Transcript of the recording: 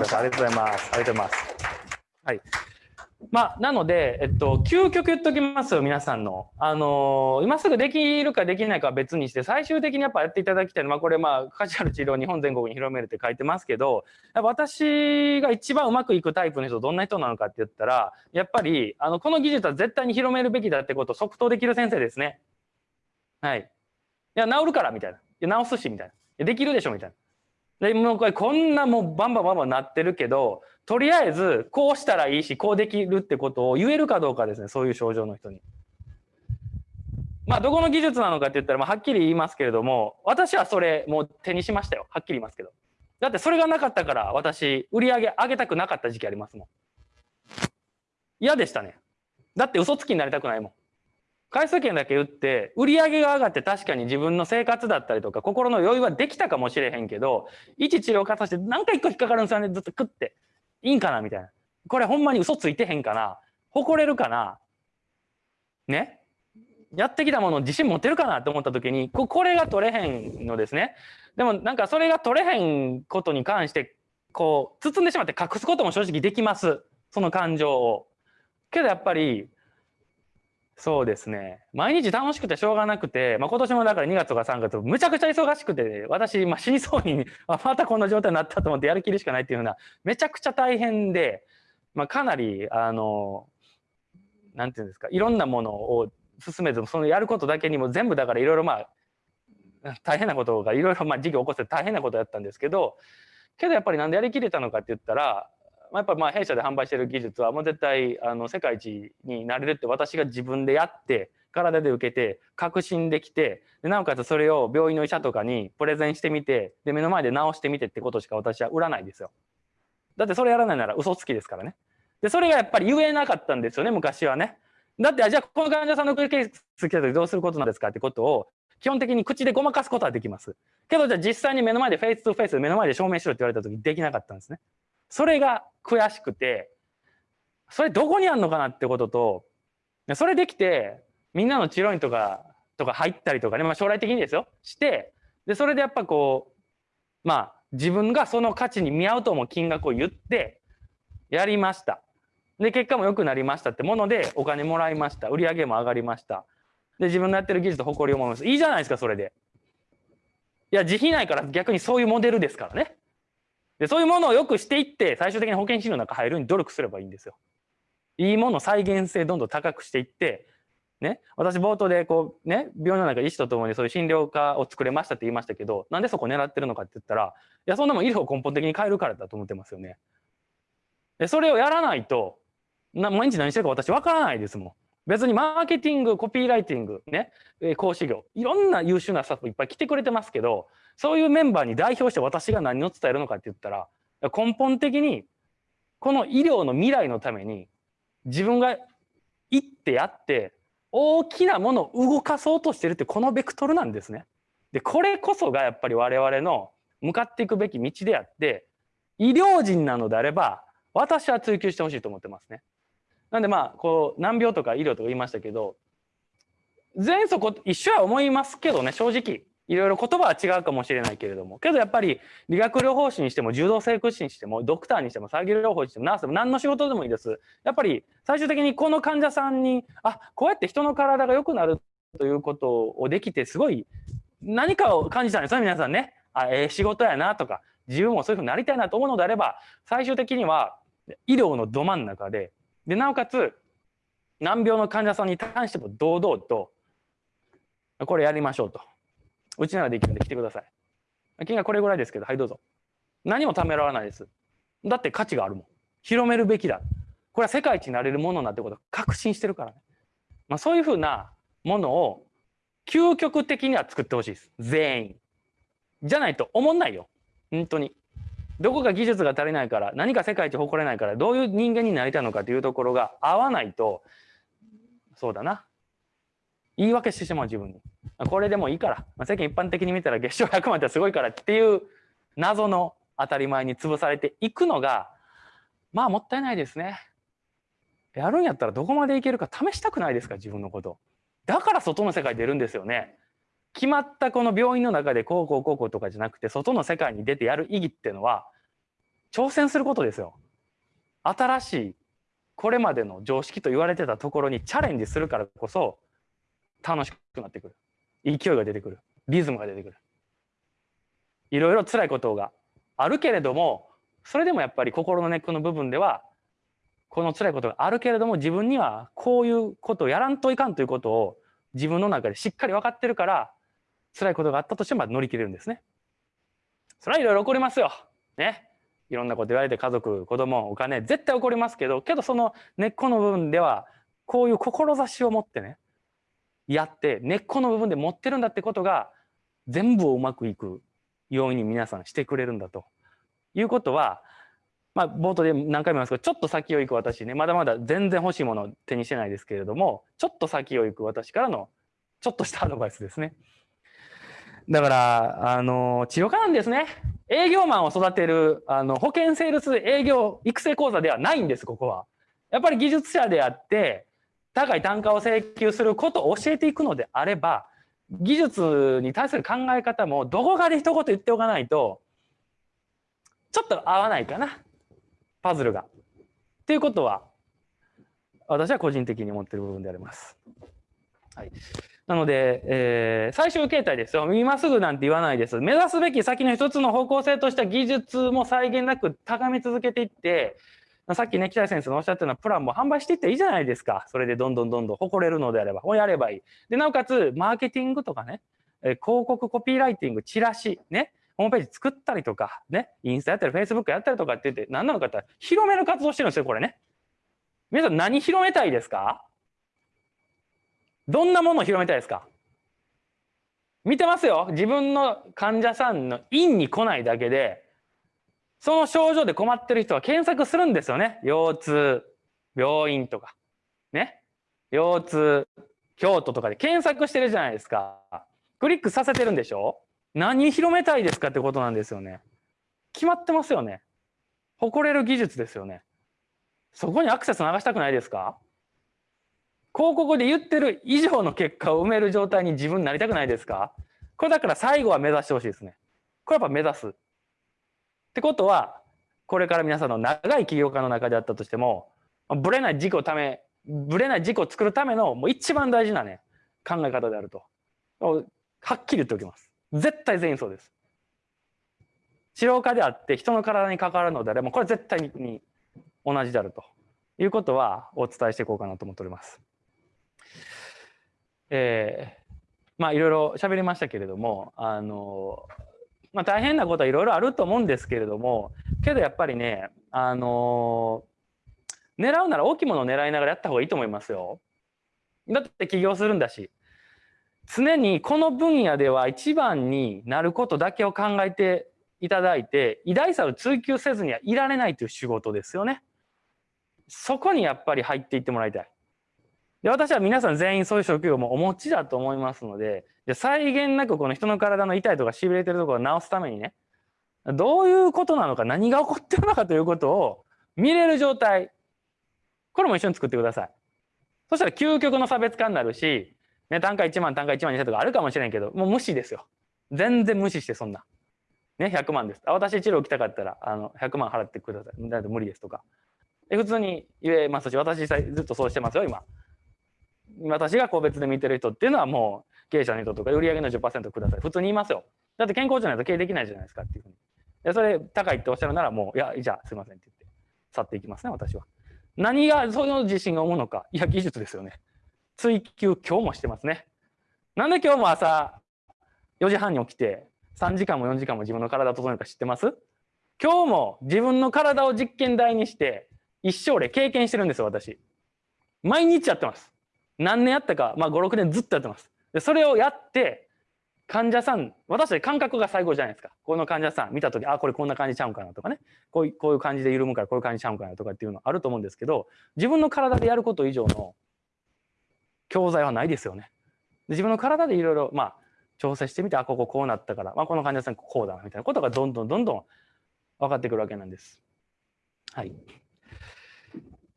ください。ありがとうございます。ありがとうございます。はい。まあ、なので、えっと、究極言っときますよ、皆さんの。あのー今すぐできるかできないかは別にして、最終的にやっぱやっていただきたいのは、まあ、これ、まあ、カジュアル治療を日本全国に広めるって書いてますけど、私が一番うまくいくタイプの人、どんな人なのかって言ったら、やっぱり、あの、この技術は絶対に広めるべきだってことを即答できる先生ですね。はい。いや、治るから、みたいな。いや、治すし、みたいな。できるでしょ、みたいな。で、もうこれこんなもうバンバンバンバンなってるけど、とりあえずこうしたらいいし、こうできるってことを言えるかどうかですね、そういう症状の人に。まあ、どこの技術なのかって言ったら、まあ、はっきり言いますけれども、私はそれもう手にしましたよ。はっきり言いますけど。だってそれがなかったから、私、売り上げ上げたくなかった時期ありますもん。嫌でしたね。だって嘘つきになりたくないもん。回数券だけ打って、売り上げが上がって確かに自分の生活だったりとか、心の余裕はできたかもしれへんけど、一治療家として何か一個引っかかるんですよね、ずっと食って。いいんかなみたいな。これほんまに嘘ついてへんかな。誇れるかな。ね。やってきたもの自信持てるかなって思った時にここれが取れへんのですね。でもなんかそれが取れへんことに関してこう包んでしまって隠すことも正直できます。その感情を。けどやっぱりそうですね。毎日楽しくてしょうがなくて、まあ、今年もだから2月とか3月むちゃくちゃ忙しくて私、まあ、死にそうにあまたこんな状態になったと思ってやる気るしかないっていうふうなめちゃくちゃ大変で、まあ、かなりあのなんていうんですかいろんなものを進めずそのやることだけにも全部だからいろいろまあ大変なことがいろいろまあ事業起こして大変なことやったんですけどけどやっぱりなんでやりきれたのかって言ったら、まあ、やっぱまあ弊社で販売してる技術はもう絶対あの世界一になれるって私が自分でやって体で受けて確信できてでなおかつそれを病院の医者とかにプレゼンしてみてで目の前で治してみてってことしか私は売らないですよ。だってそれやらないなら嘘つきですからね。でそれがやっぱり言えなかったんですよね昔はね。だってじゃあこの患者さんのケース来た時どうすることなんですかってことを基本的に口でごまかすことはできます。けどじゃあ実際に目の前でフェイス2フェイス目の前で証明しろって言われた時できなかったんですね。それが悔しくてそれどこにあるのかなってこととそれできてみんなの治療院とかとか入ったりとかね、まあ、将来的にですよ。してでそれでやっぱこうまあ自分がその価値に見合うと思う金額を言ってやりました。で結果も良くなりましたってものでお金もらいました。売り上げも上がりました。で自分のやってる技術と誇りを思います。いいじゃないですかそれで。いや自費ないから逆にそういうモデルですからね。でそういうものをよくしていって最終的に保険診療の中入るに努力すればいいんですよいいもの再現性どんどん高くしていってね私冒頭でこうね病院の中医師とともにそういう診療科を作れましたって言いましたけどなんでそこ狙ってるのかって言ったらいやそんなもん医療を根本的に変えるからだと思ってますよねでそれをやらないとな毎日何してるか私わからないですもん。別にマーケティング、コピーライティング、ね、え講師業、いろんな優秀なスタッフいっぱい来てくれてますけど、そういうメンバーに代表して私が何を伝えるのかって言ったら、根本的に、この医療の未来のために、自分が行ってやって、大きなものを動かそうとしてるって、このベクトルなんですね。で、これこそがやっぱり我々の向かっていくべき道であって、医療人なのであれば、私は追求してほしいと思ってますね。なんでまあこう難病とか医療とか言いましたけど全そこ一緒は思いますけどね正直いろいろ言葉は違うかもしれないけれども。けどやっぱり理学療法士にしても柔道整復師にしてもドクターにしても作業療法士にしてもナースでも何の仕事でもいいです。やっぱり最終的にこの患者さんにあこうやって人の体が良くなるということをできてすごい何かを感じたんですよ皆さんね。あええ仕事やなとか自分もそういうふうになりたいなと思うのであれば最終的には医療のど真ん中ででなおかつ難病の患者さんに対しても堂々とこれやりましょうと。うちならできるんで来てください。金額これぐらいですけどはいどうぞ。何もためらわないです。だって価値があるもん。広めるべきだ。これは世界一になれるものなんてことを確信してるからね、まあ、そういうふうなものを究極的には作ってほしいです。全員。じゃないと思んないよ。本当に。どこか技術が足りないから何か世界一誇れないからどういう人間になりたいのかというところが合わないとそうだな。言い訳してしまう自分に。これでもいいから、まあ、世間一般的に見たら月賞100万ってすごいからっていう謎の当たり前に潰されていくのがまあもったいないですね。やるんやったらどこまでいけるか試したくないですか自分のこと。だから外の世界出るんですよね。決まったこの病院の中でこうこうこうこうとかじゃなくて外の世界に出てやる意義っていうのは挑戦することですよ。新しいこれまでの常識と言われてたところにチャレンジするからこそ楽しくなってくる。勢いが出てくる。リズムが出てくる。いろいろ辛いことがあるけれどもそれでもやっぱり心の根っこの部分ではこの辛いことがあるけれども自分にはこういうことをやらんといかんということを自分の中でしっかり分かってるから辛いことがあったとしても乗り切れるんですね。それはいろいろ起こりますよ。ね。いろんなこと言われて家族子供お金絶対起こりますけどけどその根っこの部分ではこういう志を持ってねやって根っこの部分で持ってるんだってことが全部をうまくいくように皆さんしてくれるんだということはまあ冒頭で何回も言いますけどちょっと先を行く私ねまだまだ全然欲しいものを手にしてないですけれどもちょっと先を行く私からのちょっとしたアドバイスですね。だから、あの、治療科なんですね。営業マンを育てる、あの、保険セールス営業育成講座ではないんです、ここは。やっぱり技術者であって、高い単価を請求することを教えていくのであれば、技術に対する考え方もどこかで一言言っておかないと、ちょっと合わないかな。パズルが。っていうことは、私は個人的に思ってる部分であります。はい。なので、えー、最終形態ですよ。今すぐなんて言わないです。目指すべき先の一つの方向性とした技術も際限なく高め続けていって、さっきね、北井先生のおっしゃったようなプランも販売していっていいじゃないですか。それでどんどんどんどん誇れるのであれば、これやればいい。で、なおかつ、マーケティングとかね、え広告コピーライティング、チラシ、ね、ホームページ作ったりとか、ね、インスタやったり、フェイスブックやったりとかって言って、何なのかって広める活動してるんですよ、これね。皆さん何広めたいですか？どんなものを広めたいですか？見てますよ。自分の患者さんの院に来ないだけで、その症状で困ってる人は検索するんですよね。腰痛、病院とか。ね。腰痛、京都とかで検索してるじゃないですか。クリックさせてるんでしょ？何広めたいですかってことなんですよね。決まってますよね。誇れる技術ですよね。そこにアクセス流したくないですか？広告で言ってる以上の結果を埋める状態に自分になりたくないですか？これだから最後は目指してほしいですね。これやっぱ目指す。ってことは、これから皆さんの長い起業家の中であったとしても、ぶれない事故をため、ぶれない事故を作るためのもう一番大事なね、考え方であると。はっきり言っておきます。絶対全員そうです。治療家であって人の体に関わるのであれば、これ絶対に同じであるということはお伝えしていこうかなと思っております。えー、まあいろいろ喋りましたけれどもあの、まあ、大変なことはいろいろあると思うんですけれどもけどやっぱりねあの狙うなら大きいものを狙いながらやった方がいいと思いますよ。だって起業するんだし常にこの分野では一番になることだけを考えていただいて偉大さを追求せずにはいられないという仕事ですよね。そこにやっぱり入っていってもらいたい。で私は皆さん全員そういう職業もお持ちだと思いますのでで際限なくこの人の体の痛いとかしびれてるところを治すためにねどういうことなのか何が起こってるのかということを見れる状態。これも一緒に作ってください。そしたら究極の差別化になるし、ね、単価1万単価1万2千とかあるかもしれんけどもう無視ですよ。全然無視してそんな。ね100万です。私治療来たかったらあの100万払ってください。だって無理ですとか。え普通に言えますし私ずっとそうしてますよ今。私が個別で見てる人っていうのはもう経営者の人とか売上の10%ください。普通に言いますよ。だって健康じゃないと経営できないじゃないですかっていうふうに。でそれ高いっておっしゃるならもういやじゃあすいませんって言って去っていきますね私は。何がその自信が思うのか。いや技術ですよね。追求今日もしてますね。なんで今日も朝4時半に起きて3時間も4時間も自分の体を整えるか知ってます？今日も自分の体を実験台にして一生で経験してるんですよ私。毎日やってます。何年やったか、まあ、56年ずっとやってます。でそれをやって患者さん私たち感覚が最後じゃないですかこの患者さん見た時あこれこんな感じちゃうんかなとかねこういうこういう感じで緩むからこういう感じちゃうんかなとかっていうのあると思うんですけど自分の体でやること以上の教材はないですよね。で自分の体でいろいろまあ調整してみてあこここうなったから、まあ、この患者さんこうだなみたいなことがどんどんどんどん分かってくるわけなんです。はい。